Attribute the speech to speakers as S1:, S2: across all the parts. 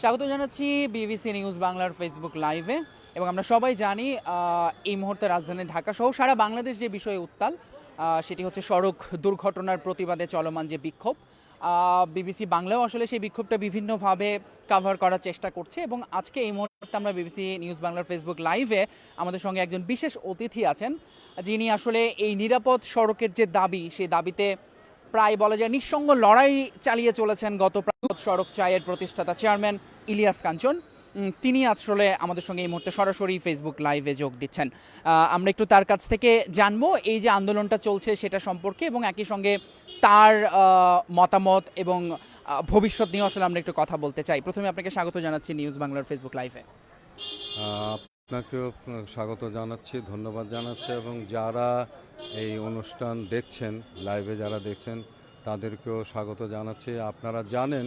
S1: স্বাগত জানাচ্ছি BBC news বাংলার ফেসবুক লাইভে এবং আমরা সবাই জানি এই মুহূর্তে রাজধানী ঢাকা সহ সারা বাংলাদেশ যে বিষয়ে উত্তাল সেটি হচ্ছে সড়ক দুর্ঘটনার প্রতিবাদে চলমান যে বিক্ষোভ। বিবিসি বাংলাও আসলে সেই বিক্ষোভটা বিভিন্নভাবে কাভার করার চেষ্টা করছে। এবং আজকে এই মুহূর্তে আমরা বিবিসি নিউজ বাংলার ফেসবুক লাইভে আমাদের সঙ্গে একজন বিশেষ অতিথি আছেন, যিনি আসলে এই নিরাপদ সড়কের যে দাবি, সেই দাবিতে প্রায় বলা যায় নিঃসঙ্গ লড়াই চালিয়ে চলেছেন গত সড়ক চায়ের প্রতিষ্ঠাতা চেয়ারম্যান ইলিয়াস কাঞ্চন। তিনি আসলে আমাদের সঙ্গে এই মুহূর্তে সরাসরি ফেসবুক লাইভে যোগ দিচ্ছেন। আমরা একটু তার কাছ থেকে জানব এই যে আন্দোলনটা চলছে সেটা সম্পর্কে এবং একই সঙ্গে তার মতামত এবং ভবিষ্যৎ নিয়ে আসলে আমরা একটু কথা বলতে চাই। প্রথমে আপনাকে স্বাগত জানাচ্ছি নিউজ বাংলার ফেসবুক লাইভে
S2: আপনাকেও স্বাগত জানাচ্ছি, ধন্যবাদ জানাচ্ছি এবং যারা এই অনুষ্ঠান দেখছেন লাইভে যারা দেখছেন, তাদেরকেও স্বাগত জানাচ্ছি। আপনারা জানেন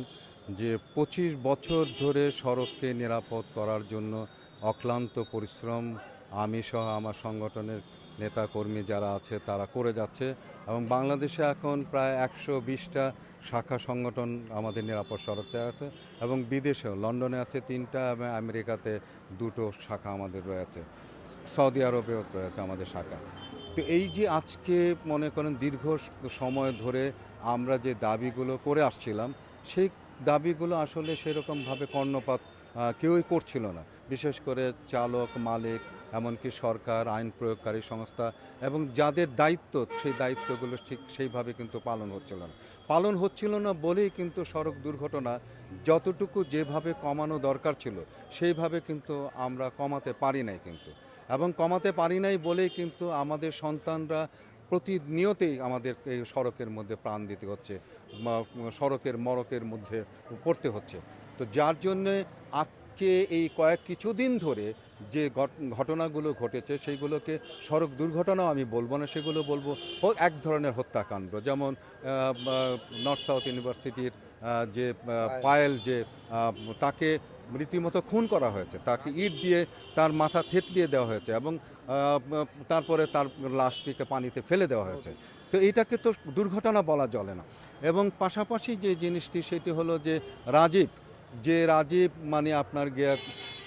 S2: যে পঁচিশ বছর ধরে সড়ককে নিরাপদ করার জন্য অক্লান্ত পরিশ্রম আমি সহ আমার সংগঠনের নেতাকর্মী যারা আছে তারা করে যাচ্ছে এবং বাংলাদেশে এখন প্রায় একশো বিশটা শাখা সংগঠন আমাদের নিরাপদ সড়কে আছে এবং বিদেশেও, লন্ডনে আছে তিনটা এবং আমেরিকাতে দুটো শাখা আমাদের রয়েছে। সৌদি আরবেও রয়েছে আমাদের শাখা। তো এই যে আজকে মনে করেন দীর্ঘ সময় ধরে আমরা যে দাবিগুলো করে আসছিলাম, সেই দাবিগুলো আসলে সেরকমভাবে কর্ণপাত কেউই করছিল না। বিশেষ করে চালক, মালিক এমনকি সরকার, আইন প্রয়োগকারী সংস্থা এবং যাদের দায়িত্ব, সেই দায়িত্বগুলো ঠিক সেইভাবে কিন্তু পালন হচ্ছিল না। পালন হচ্ছিল না বলেই কিন্তু সড়ক দুর্ঘটনা যতটুকু যেভাবে কমানো দরকার ছিল, সেইভাবে কিন্তু আমরা কমাতে পারি নাই কিন্তু। এবং কমাতে পারি নাই বলেই কিন্তু আমাদের সন্তানরা প্রতিনিয়তেই আমাদের এই সড়কের মধ্যে প্রাণ দিতে হচ্ছে সড়কের মরকের মধ্যে পড়তে হচ্ছে। তো যার জন্যে আজকে এই কয়েক কিছুদিন ধরে যে ঘট- ঘটনাগুলো ঘটেছে সেইগুলোকে সড়ক দুর্ঘটনাও আমি বলব না সেগুলো বলব ও এক ধরনের হত্যাকাণ্ড। যেমন নর্থ সাউথ ইউনিভার্সিটির যে পায়েল। যে তাকে রীতিমতো খুন করা হয়েছে তাকে ইট দিয়ে তার মাথা থেতলিয়ে দেওয়া হয়েছে এবং তারপরে তার লাশটিকে পানিতে ফেলে দেওয়া হয়েছে। তো এটাকে তো দুর্ঘটনা বলা চলে না। এবং পাশাপাশি যে জিনিসটি সেটি হলো যে রাজীব যে রাজীব মানে আপনার গিয়ে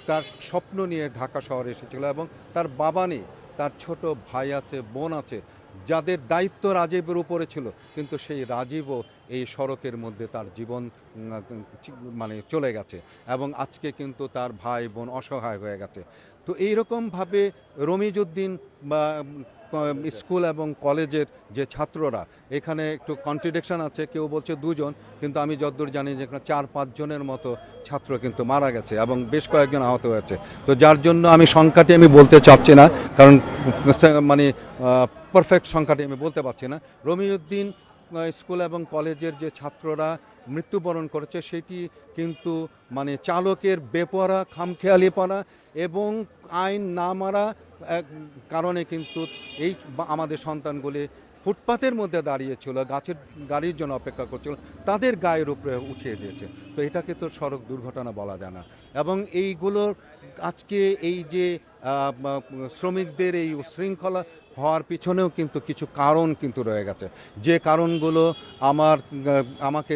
S2: তার স্বপ্ন নিয়ে ঢাকা শহরে এসেছিল এবং তার বাবা নেই তার ছোট ভাই আছে, বোন আছে, যাদের দায়িত্ব রাজীবের উপরে ছিল, কিন্তু সেই রাজীবও এই সড়কের মধ্যে তার জীবন মানে চলে গেছে এবং আজকে কিন্তু তার ভাই বোন অসহায় হয়ে গেছে। তো এইরকমভাবে রমিজউদ্দিন বা স্কুল এবং কলেজের যে ছাত্ররা, এখানে একটু কন্ট্রিডিকশন আছে, কেউ বলছে দুজন, কিন্তু আমি যতদূর জানি যে এখানে চার পাঁচজনের মতো ছাত্র কিন্তু মারা গেছে এবং বেশ কয়েকজন আহত হয়েছে। তো যার জন্য আমি সংখ্যাটি আমি বলতে চাচ্ছি না, কারণ মানে পারফেক্ট সংখ্যাটি আমি বলতে পারছি না। রমিউদ্দিন স্কুল এবং কলেজের যে ছাত্ররা মৃত্যুবরণ করেছে, সেটি কিন্তু মানে চালকের বেপরা খামখেয়ালি খামখেয়ালিপনা এবং আইন না মারা কারণে কিন্তু এই আমাদের সন্তানগুলি ফুটপাতের মধ্যে দাঁড়িয়েছিল, গাছের, গাড়ির জন্য অপেক্ষা করছিল, তাদের গায়ের উপরে উঠিয়ে দিয়েছে। তো এটাকে তো সড়ক দুর্ঘটনা বলা যায় না। এবং এইগুলোর আজকে এই যে শ্রমিকদের এই উশৃঙ্খলা হওয়ার পিছনেও কিন্তু কিছু কারণ কিন্তু রয়ে গেছে। যে কারণগুলো আমার, আমাকে,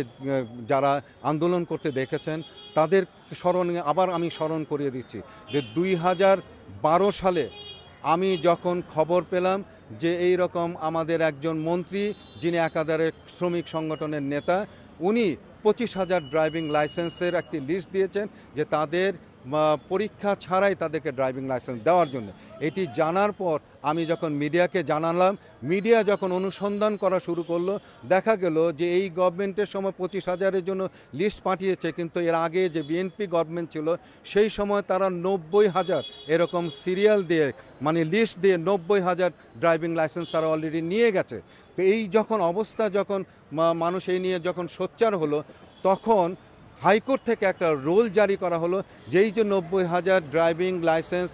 S2: যারা আন্দোলন করতে দেখেছেন, তাদের স্মরণে আবার আমি স্মরণ করিয়ে দিচ্ছি যে দুই হাজার বারো সালে আমি যখন খবর পেলাম যে এই রকম আমাদের একজন মন্ত্রী, যিনি একাধারে শ্রমিক সংগঠনের নেতা, উনি পঁচিশ হাজার ড্রাইভিং লাইসেন্সের একটি লিস্ট দিয়েছেন যে তাদের পরীক্ষা ছাড়াই তাদেরকে ড্রাইভিং লাইসেন্স দেওয়ার জন্য। এটি জানার পর আমি যখন মিডিয়াকে জানালাম, মিডিয়া যখন অনুসন্ধান করা শুরু করল, দেখা গেল যে এই গভর্নমেন্টের সময় পঁচিশ হাজারের জন্য লিস্ট পাঠিয়েছে, কিন্তু এর আগে যে বিএনপি গভর্নমেন্ট ছিল, সেই সময় তারা নব্বই হাজার এরকম সিরিয়াল দিয়ে মানে লিস্ট দিয়ে নব্বই হাজার ড্রাইভিং লাইসেন্স তারা অলরেডি নিয়ে গেছে। তো এই যখন অবস্থা যখন মানুষ এই নিয়ে যখন সোচ্চার হলো, তখন হাইকোর্ট থেকে একটা রোল জারি করা হলো, যেই যে নব্বই হাজার ড্রাইভিং লাইসেন্স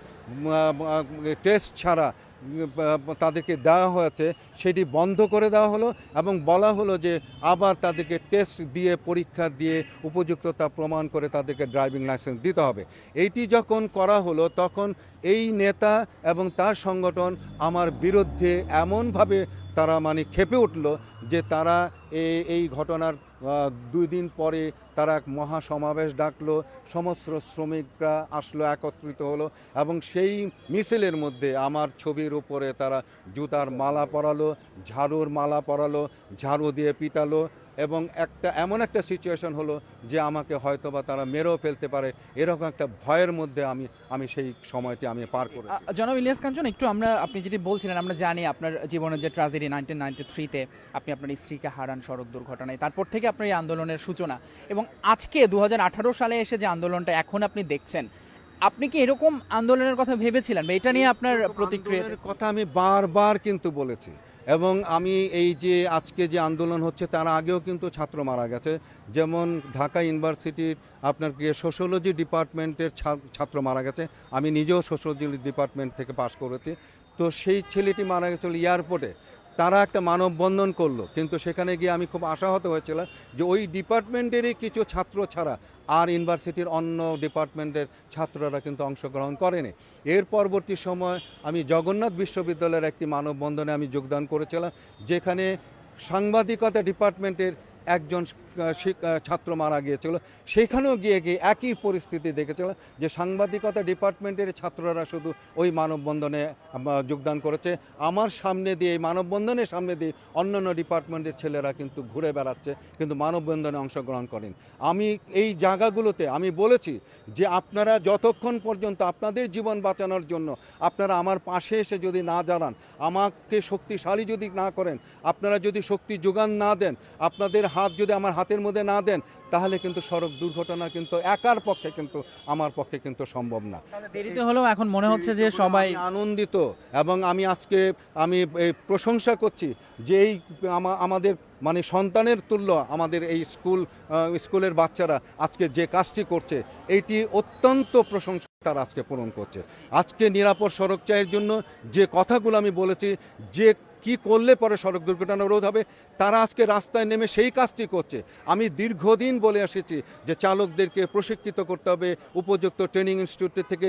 S2: টেস্ট ছাড়া তাদেরকে দেওয়া হয়েছে, সেটি বন্ধ করে দেওয়া হলো এবং বলা হলো যে আবার তাদেরকে টেস্ট দিয়ে, পরীক্ষা দিয়ে উপযুক্ততা প্রমাণ করে তাদেরকে ড্রাইভিং লাইসেন্স দিতে হবে। এইটি যখন করা হলো, তখন এই নেতা এবং তার সংগঠন আমার বিরুদ্ধে এমনভাবে তারা মানে খেপে উঠল যে তারা এই ঘটনার দুই দিন পরে তারা এক মহাসমাবেশ ডাকলো। সমস্ত শ্রমিকরা আসলো, একত্রিত হলো এবং সেই মিছিলের মধ্যে আমার ছবির উপরে তারা জুতার মালা পরালো, ঝাড়ুর মালা পরালো, ঝাড়ু দিয়ে পিটালো। এবং একটা এমন একটা সিচুয়েশন হলো যে আমাকে হয়তো বা তারা মেরেও ফেলতে পারে। এরকম একটা ভয়ের মধ্যে আমি আমি সেই সময়টি আমি পার করেছি।
S1: আ, জনাব ইলিয়াস কাঞ্চন একটু আমরা আপনি যেটি বলছিলেন আমরা জানি আপনার জীবনের যে ট্রাজেডি নাইনটিন নাইনটি থ্রিতে আপনি আপনার স্ত্রীকে হারান সড়ক দুর্ঘটনায়। তারপর থেকে আপনার এই আন্দোলনের সূচনা। এবং আজকে দু হাজার আঠারো সালে এসে যে আন্দোলনটা এখন আপনি দেখছেন আপনি কি এরকম আন্দোলনের কথা ভেবেছিলেন? বা এটা নিয়ে আপনার প্রতিক্রিয়া
S2: কথা আমি বারবার কিন্তু বলেছি। এবং আমি এই যে আজকে যে আন্দোলন হচ্ছে, তার আগেও কিন্তু ছাত্র মারা গেছে। যেমন ঢাকা ইউনিভার্সিটির আপনার কি সোশ্যোলজি ডিপার্টমেন্টের ছাত্র মারা গেছে। আমি নিজেও সোশ্যোলজি ডিপার্টমেন্ট থেকে পাশ করেছি। তো সেই ছেলেটি মারা গেছিল এয়ারপোর্টে। তারা একটা মানববন্ধন করল। কিন্তু সেখানে গিয়ে আমি খুব আশাহত হয়েছিলাম যে ওই ডিপার্টমেন্টেরই কিছু ছাত্র ছাড়া আর ইউনিভার্সিটির অন্য ডিপার্টমেন্টের ছাত্ররা কিন্তু অংশগ্রহণ করেনি। এর পরবর্তী সময় আমি জগন্নাথ বিশ্ববিদ্যালয়ের একটি মানববন্ধনে আমি যোগদান করেছিলাম, যেখানে সাংবাদিকতা ডিপার্টমেন্টের একজন ছাত্র মারা গিয়েছিল। সেখানেও গিয়ে গিয়ে একই পরিস্থিতি দেখেছিল যে সাংবাদিকতা ডিপার্টমেন্টের ছাত্ররা শুধু ওই মানববন্ধনে যোগদান করেছে। আমার সামনে দিয়ে, এই মানববন্ধনের সামনে দিয়ে অন্যান্য ডিপার্টমেন্টের ছেলেরা কিন্তু ঘুরে বেড়াচ্ছে, কিন্তু মানববন্ধনে অংশগ্রহণ করেন। আমি এই জায়গাগুলোতে আমি বলেছি যে আপনারা যতক্ষণ পর্যন্ত আপনাদের জীবন বাঁচানোর জন্য আপনারা আমার পাশে এসে যদি না জানান আমাকে শক্তিশালী যদি না করেন, আপনারা যদি শক্তি যোগান না দেন, আপনাদের হাত যদি আমার হাতের মধ্যে না দেন তাহলে কিন্তু সড়ক দুর্ঘটনা কিন্তু একার পক্ষে কিন্তু আমার পক্ষে কিন্তু সম্ভব না।
S1: দেরিতে হলেও এখন মনে হচ্ছে যে সবাই
S2: আনন্দিত এবং আমি আজকে আমি এই প্রশংসা করছি যে এই আমাদের মানে সন্তানের তুল্য আমাদের এই স্কুল স্কুলের বাচ্চারা আজকে যে কাজটি করছে এটি অত্যন্ত প্রশংসা তারা আজকে পূরণ করছে। আজকে নিরাপদ সড়ক চাইয়ের জন্য যে কথাগুলো আমি বলেছি যে কি করলে পরে সড়ক দুর্ঘটনা রোধ হবে? তারা আজকে রাস্তায় নেমে সেই কাজটি করছে। আমি দীর্ঘদিন বলে এসেছি যে চালকদেরকে প্রশিক্ষিত করতে হবে, উপযুক্ত ট্রেনিং ইনস্টিটিউট থেকে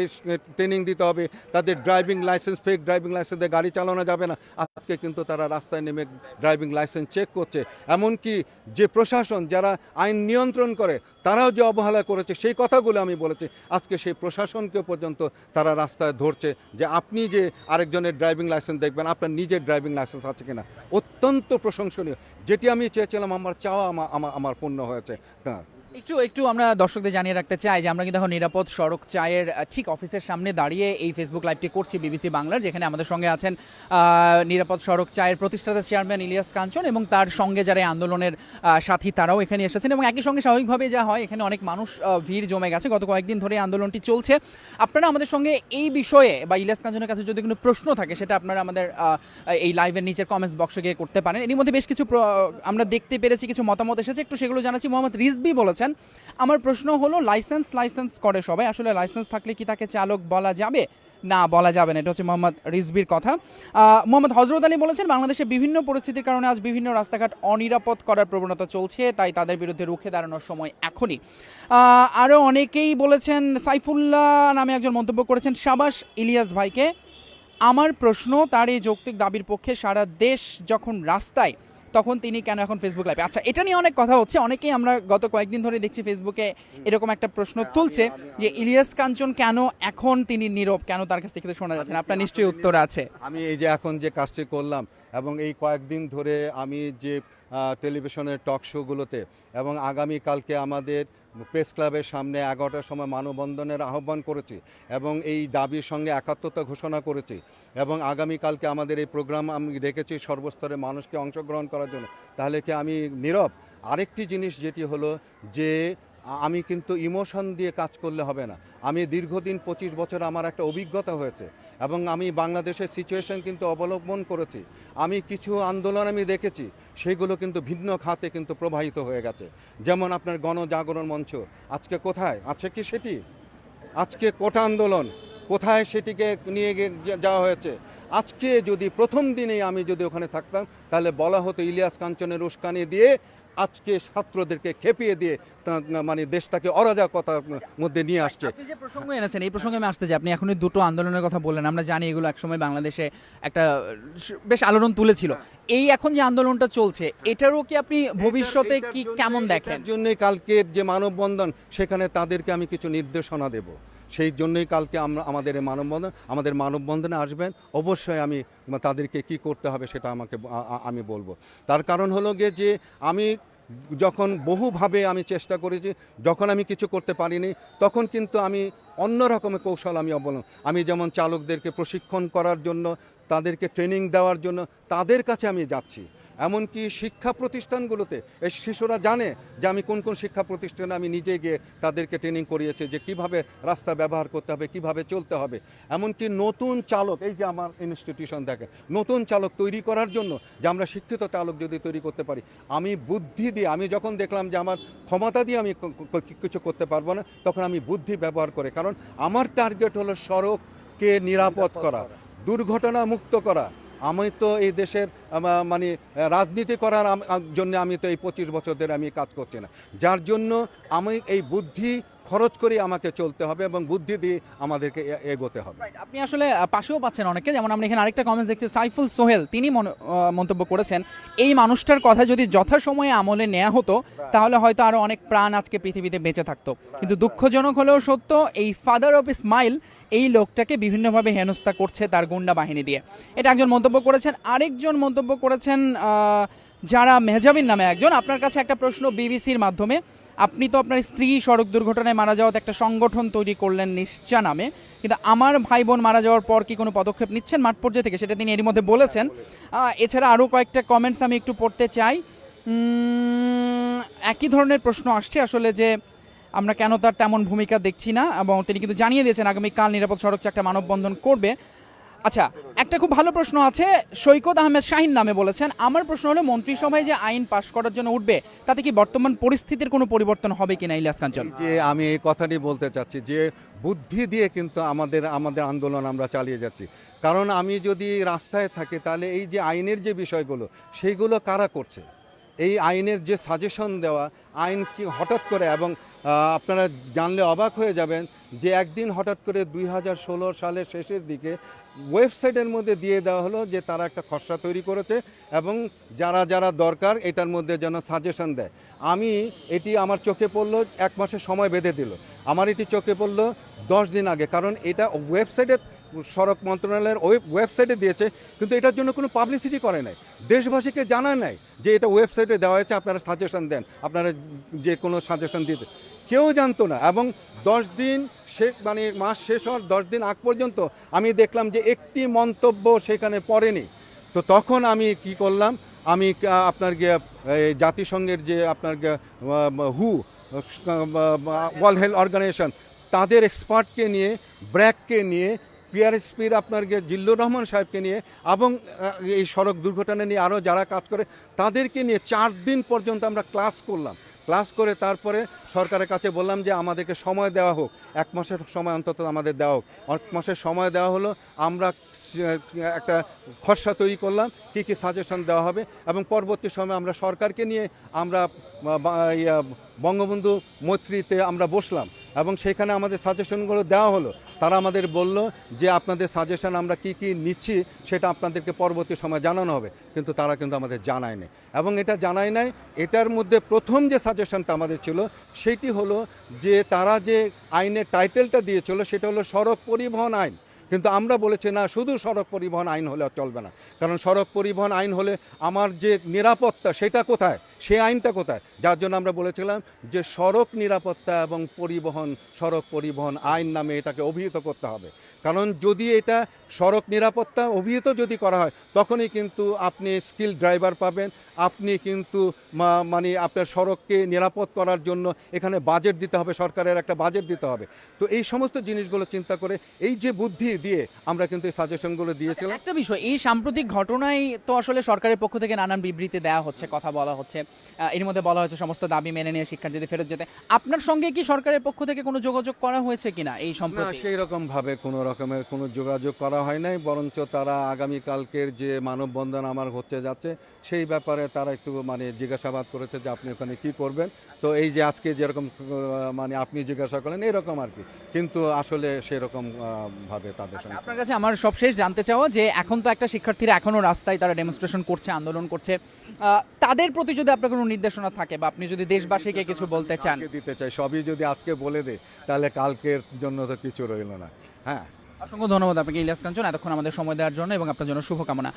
S2: ট্রেনিং দিতে হবে, তাদের driving licence, fake driving licence গাড়ি চালানো যাবে না। আজকে কিন্তু তারা রাস্তায় নেমে ড্রাইভিং লাইসেন্স চেক করছে। এমনকি যে প্রশাসন, যারা আইন নিয়ন্ত্রণ করে, তারাও যে অবহেলা করেছে, সেই কথাগুলো আমি বলেছি। আজকে সেই প্রশাসনকে পর্যন্ত তারা রাস্তায় ধরছে যে আপনি যে আরেকজনের ড্রাইভিং লাইসেন্স দেখবেন, আপনার নিজের ড্রাইভিং লাইসেন্স আছে কিনা? অত্যন্ত প্রশংসনীয়। যেটি আমি চেয়েছিলাম, আমার চাওয়া আমা- আমা- আমার পূর্ণ হয়েছে। হ্যাঁ।
S1: একটু একটু আমরা দর্শকদের জানিয়ে রাখতে চাই যে আমরা কিন্তু এখন নিরাপদ সড়ক চায়ের ঠিক অফিসের সামনে দাঁড়িয়ে এই ফেসবুক লাইভটি করছি বিবিসি বাংলার, যেখানে আমাদের সঙ্গে আছেন নিরাপদ সড়ক চায়ের প্রতিষ্ঠাতা চেয়ারম্যান ইলিয়াস কাঞ্চন এবং তার সঙ্গে যারা আন্দোলনের সাথী তারাও এখানে এসেছেন এবং একই সঙ্গে স্বাভাবিকভাবে যা হয়, এখানে অনেক মানুষ ভিড় জমে গেছে। গত কয়েকদিন ধরে আন্দোলনটি চলছে। আপনারা আমাদের সঙ্গে এই বিষয়ে বা ইলিয়াস কাঞ্চনের কাছে যদি কোনো প্রশ্ন থাকে, সেটা আপনারা আমাদের এই লাইভের নিচের কমেন্টস বক্সে গিয়ে করতে পারেন। এর মধ্যে বেশ কিছু আমরা দেখতে পেরেছি, কিছু মতামত এসেছে। একটু সেগুলো জানাচ্ছি। মোহাম্মদ রিজবি বলেছেন আমার প্রশ্ন হলো লাইসেন্স লাইসেন্স করে সবাই। আসলে লাইসেন্স থাকলে কি তাকে চালক বলা যাবে? না, বলা যাবে না। এটা হচ্ছে মোহাম্মদ রিজবির কথা। মোহাম্মদ হজরত আলী বলেছেন, বাংলাদেশে বিভিন্ন পরিস্থিতির কারণে আজ বিভিন্ন রাস্তাঘাট অনিরাপদ করার প্রবণতা চলছে, তাই তাদের বিরুদ্ধে রুখে দাঁড়ানোর সময় এখনই। আরও অনেকেই বলেছেন, সাইফুল্লাহ নামে একজন মন্তব্য করেছেন, সাবাস ইলিয়াস ভাইকে, আমার প্রশ্ন, তার এই যৌক্তিক দাবির পক্ষে সারা দেশ যখন রাস্তায় তখন তিনি কেন এখন ফেসবুক লাইভে আচ্ছা এটা নিয়ে অনেক কথা হচ্ছে। অনেকেই আমরা গত কয়েকদিন ধরে দেখছি ফেসবুকে এরকম একটা প্রশ্ন তুলছে যে ইলিয়াস কাঞ্চন কেন এখন তিনি নীরব? কেন তার কাছ থেকে শোনা যাচ্ছে না? আপনার নিশ্চয়ই উত্তর আছে।
S2: আমি এই যে এখন যে কাজটি করলাম এবং এই কয়েকদিন ধরে আমি যে টেলিভিশনের টক শোগুলোতে। এবং আগামী কালকে আমাদের প্রেস ক্লাবের সামনে এগারোটার সময় মানববন্ধনের আহ্বান করেছি এবং এই দাবির সঙ্গে একাত্মতা ঘোষণা করেছি। এবং আগামী কালকে আমাদের এই প্রোগ্রাম আমি রেখেছি সর্বস্তরের মানুষকে অংশগ্রহণ করার জন্য। তাহলে কি আমি নীরব? আরেকটি জিনিস যেটি হলো যে, আমি কিন্তু ইমোশন দিয়ে কাজ করলে হবে না। আমি দীর্ঘদিন পঁচিশ বছর আমার একটা অভিজ্ঞতা হয়েছে। এবং আমি বাংলাদেশের সিচুয়েশন কিন্তু অবলম্বন করেছি। আমি কিছু আন্দোলন আমি দেখেছি, সেগুলো কিন্তু ভিন্ন খাতে কিন্তু প্রবাহিত হয়ে গেছে। যেমন আপনার গণজাগরণ মঞ্চ, আজকে কোথায়? আছে কি সেটি? আজকে কোটা আন্দোলন, কোথায় সেটিকে নিয়ে যাওয়া হয়েছে? আজকে যদি প্রথম দিনেই আমি যদি ওখানে থাকতাম, তাহলে বলা হতো ইলিয়াস কাঞ্চনের উস্কানি দিয়ে আজকে ছাত্রদেরকে খেপিয়ে দিয়ে মানে দেশটাকে অরাজকতার মধ্যে নিয়ে আসছে।
S1: আপনি যে প্রসঙ্গ এনেছেন এই প্রসঙ্গে আমি আসতে চাই। আপনি এখনই দুটো আন্দোলনের কথা বললেন। আমরা জানি এগুলো একসময় বাংলাদেশে একটা বেশ আলোড়ন তুলেছিল। এই এখন যে আন্দোলনটা চলছে এটারও কি আপনি ভবিষ্যতে কি কেমন দেখেন?
S2: জন্যই কালকের যে মানববন্ধন সেখানে তাদেরকে আমি কিছু নির্দেশনা দেব। সেই জন্যই কালকে আমরা, আমাদের মানববন্ধন, আমাদের মানববন্ধনে আসবেন। অবশ্যই আমি তাদেরকে কি করতে হবে সেটা আমাকে আমি বলব। তার কারণ হলো গিয়ে যে আমি যখন বহুভাবে আমি চেষ্টা করেছি, যখন আমি কিছু করতে পারিনি, তখন কিন্তু আমি অন্য রকমের কৌশল আমি অবলম্বন আমি যেমন চালকদেরকে প্রশিক্ষণ করার জন্য, তাদেরকে ট্রেনিং দেওয়ার জন্য, তাদের কাছে আমি যাচ্ছি। এমনকি শিক্ষা প্রতিষ্ঠানগুলোতে এই শিশুরা জানে যে আমি কোন কোন শিক্ষা প্রতিষ্ঠানে আমি নিজে গিয়ে তাদেরকে ট্রেনিং করিয়েছি যে কীভাবে রাস্তা ব্যবহার করতে হবে, কীভাবে চলতে হবে। এমনকি নতুন চালক, এই যে আমার ইনস্টিটিউশন দেখে নতুন চালক তৈরি করার জন্য যে আমরা শিক্ষিত চালক যদি তৈরি করতে পারি, আমি বুদ্ধি দিয়ে, আমি যখন দেখলাম যে আমার ক্ষমতা দিয়ে আমি কিছু করতে পারব না, তখন আমি বুদ্ধি ব্যবহার করে, কারণ আমার টার্গেট হলো সড়ককে নিরাপদ করা, দুর্ঘটনা মুক্ত করা আমি তো এই দেশের মানে রাজনীতি করার জন্য আমি তো এই পঁচিশ বছর ধরে আমি কাজ করছি না। যার জন্য আমি এই বুদ্ধি খরচ করে আমাকে চলতে হবে এবং বুদ্ধি দিয়ে আমাদেরকে এগোতে হবে।
S1: আপনি আসলে পাশেও পাচ্ছেন অনেকে যেমন আমরা এখানে আরেকটা কমেন্টস দেখছি সাইফুল সোহেল তিনি মনে- মন্তব্য করেছেন এই মানুষটার কথা যদি যথাসময়ে আমলে নেওয়া হতো তাহলে হয়তো আরও অনেক প্রাণ আজকে পৃথিবীতে বেঁচে থাকতো। কিন্তু দুঃখজনক হলেও সত্য এই ফাদার অফ স্মাইল এই লোকটাকে বিভিন্নভাবে হেনস্থা করছে তার গুন্ডা বাহিনী দিয়ে। এটা একজন মন্তব্য করেছেন। আরেকজন মন্তব্য করেছেন যারা মেহজাবিন নামে একজন। আপনার কাছে একটা প্রশ্ন বিবিসির মাধ্যমে। আপনি তো আপনার স্ত্রী সড়ক দুর্ঘটনায় মারা যাওয়াতে একটা সংগঠন তৈরি করলেন নিশ্চা নামে। কিন্তু আমার ভাই বোন মারা যাওয়ার পর কি কোনো পদক্ষেপ নিচ্ছেন মাঠ পর্যায়ে থেকে? সেটা তিনি এরই মধ্যে বলেছেন। এছাড়া আরও কয়েকটা কমেন্টস আমি একটু পড়তে চাই। একই ধরনের প্রশ্ন আসছে আসলে যে আমরা কেন তার তেমন ভূমিকা দেখছি না, এবং তিনি কিন্তু জানিয়ে দিয়েছেন, আগামীকাল নিরাপদ সড়ক একটা মানববন্ধন করবে। আচ্ছা একটা খুব ভালো প্রশ্ন আছে। সৈকত আহমেদ শাহিন নামে বলেছেন, আমার প্রশ্ন হলো, মন্ত্রিসভায় যে আইন পাশ করার জন্য উঠবে, তাতে কি বর্তমান পরিস্থিতির কোনো পরিবর্তন হবে কিনা, ইলিয়াস কাঞ্চন?
S2: যে আমি এই কথাটি বলতে চাচ্ছি, যে বুদ্ধি দিয়ে কিন্তু আমাদের আমাদের আন্দোলন আমরা চালিয়ে যাচ্ছি। কারণ আমি যদি রাস্তায় থাকি, তাহলে এই যে আইনের যে বিষয়গুলো, সেইগুলো কারা করছে? এই আইনের যে সাজেশন দেওয়া, আইন কি হঠাৎ করে, এবং আপনারা জানলে অবাক হয়ে যাবেন যে একদিন হঠাৎ করে দুই হাজার ষোলো সালের শেষের দিকে ওয়েবসাইটের মধ্যে দিয়ে দেওয়া হলো যে তারা একটা খসড়া তৈরি করেছে এবং যারা যারা দরকার এটার মধ্যে যেন সাজেশন দেয়। আমি এটি আমার চোখে পড়ল, এক মাসের সময় বেঁধে দিল। আমার এটি চোখে পড়ল দশ দিন আগে, কারণ এটা ওয়েবসাইটে সড়ক মন্ত্রণালয়ের ওয়েব, ওয়েবসাইটে দিয়েছে, কিন্তু এটার জন্য কোনো পাবলিসিটি করে নাই। দেশবাসীকে জানা নাই যে এটা ওয়েবসাইটে দেওয়া হয়েছে, আপনারা সাজেশন দেন, আপনারা যে কোনো সাজেশন দিতে। কেউ জানতো না এবং দশ দিন সে মানে মাস শেষ হওয়ার দশ দিন আগ পর্যন্ত আমি দেখলাম যে একটি মন্তব্য সেখানে পড়েনি। তো তখন আমি কি করলাম, আমি আপনার জাতিসংঘের যে আপনার হু ওয়ার্ল্ড হেলথ অর্গানাইজেশন তাদের এক্সপার্টকে নিয়ে, ব্র্যাককে নিয়ে, পিআরএসপির আপনার জিল্লুর রহমান সাহেবকে নিয়ে এবং এই সড়ক দুর্ঘটনা নিয়ে আরও যারা কাজ করে, তাদেরকে নিয়ে চার দিন পর্যন্ত আমরা ক্লাস করলাম। ক্লাস করে তারপরে সরকারের কাছে বললাম যে আমাদেরকে সময় দেওয়া হোক। এক মাসের সময় অন্তত আমাদের দেওয়া হোক। এক মাসের সময় দেওয়া হলো, আমরা একটা খসড়া তৈরি করলাম, কী কী সাজেশন দেওয়া হবে এবং পরবর্তী সময়ে আমরা সরকারকে নিয়ে আমরা বঙ্গবন্ধু মৈত্রীতে আমরা বসলাম। এবং সেখানে আমাদের সাজেশনগুলো দেওয়া হলো। তারা আমাদের বলল যে, আপনাদের সাজেশন আমরা কি কি নিচ্ছি সেটা আপনাদেরকে পরবর্তী সময় জানানো হবে। কিন্তু তারা কিন্তু আমাদের জানায় এবং এটা জানায় নাই, এটার মধ্যে প্রথম যে সাজেশনটা আমাদের ছিল, সেটি হলো যে, তারা যে আইনের টাইটেলটা দিয়েছিল, সেটা হলো সড়ক পরিবহন আইন। কিন্তু আমরা বলেছি, না, শুধু সড়ক পরিবহন আইন হলে চলবে না। কারণ সড়ক পরিবহন আইন হলে আমার যে নিরাপত্তা, সেটা কোথায়? সেই আইনটা কোথায়? যার জন্য আমরা বলেছিলাম যে সড়ক নিরাপত্তা এবং পরিবহন, সড়ক পরিবহন আইন নামে এটাকে অভিহিত করতে হবে। কারণ যদি এটা সড়ক নিরাপত্তা অভিহিত যদি করা হয়, তখনই কিন্তু আপনি স্কিল ড্রাইভার পাবেন, আপনি কিন্তু মানে আপনার সড়ককে নিরাপদ করার জন্য এখানে বাজেট দিতে হবে, সরকারের একটা বাজেট দিতে হবে। তো এই সমস্ত জিনিসগুলো চিন্তা করে এই যে বুদ্ধি দিয়ে আমরা কিন্তু এই সাজেশনগুলো দিয়েছিলাম।
S1: একটা বিষয়, এই সাম্প্রতিক ঘটনায় তো আসলে সরকারের পক্ষ থেকে নানান বিবৃতি দেওয়া হচ্ছে, কথা বলা হচ্ছে। এর মধ্যে বলা হয়েছে সমস্ত দাবি মেনে নিয়ে শিক্ষার্থীদের ফেরত যেতে। আপনার সঙ্গে কি সরকারের পক্ষ থেকে কোনো যোগাযোগ করা হয়েছে কিনা এই সম্পর্কে
S2: সেই রকম ভাবে কোনো রকমের কোনো যোগাযোগ করা হয় নাই বরঞ্চ তারা আগামীকালকের যে মানববন্ধন আমার হতে যাচ্ছে সেই ব্যাপারে তারা একটু মানে জিজ্ঞাসাবাদ করেছে যে আপনি ওখানে কি করবেন। তো এই যে আজকে যেরকম মানে আপনি জিজ্ঞাসা করলেন এরকম আর কি। কিন্তু আসলে সেরকম ভাবে তাদের সঙ্গে
S1: আপনার কাছে আমার সবশেষ জানতে চাওয়া যে এখন তো একটা শিক্ষার্থীরা এখনও রাস্তায় তারা ডেমনস্ট্রেশন করছে আন্দোলন করছে। তাদের প্রতি যদি আপনার কোনো নির্দেশনা থাকে বা আপনি যদি দেশবাসীকে কিছু বলতে চান?
S2: দিতে চাই সবই যদি আজকে বলে দে তাহলে কালকের জন্য তো কিছু রইল না। হ্যাঁ।
S1: অসংখ্য ধন্যবাদ আপনাকে ইলিয়াস কাঞ্চন এতক্ষণ আমাদের সময় দেওয়ার জন্য এবং আপনার জন্য শুভকামনা।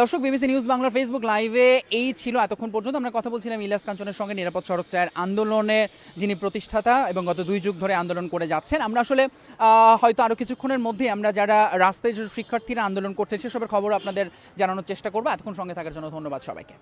S1: দর্শক বিবিসি নিউজ বাংলার ফেসবুক লাইভে এই ছিল এতক্ষণ পর্যন্ত। আমরা কথা বলছিলাম ইলিয়াস কাঞ্চনের সঙ্গে নিরাপদ সড়ক চায়ের আন্দোলনে যিনি প্রতিষ্ঠাতা এবং গত দুই যুগ ধরে আন্দোলন করে যাচ্ছেন। আমরা আসলে আহ, হয়তো আরও কিছুক্ষণের মধ্যে আমরা যারা রাস্তায় শিক্ষার্থীরা আন্দোলন করছে সেসবের খবর আপনাদের জানানোর চেষ্টা করব। এতক্ষণ সঙ্গে থাকার জন্য ধন্যবাদ সবাইকে।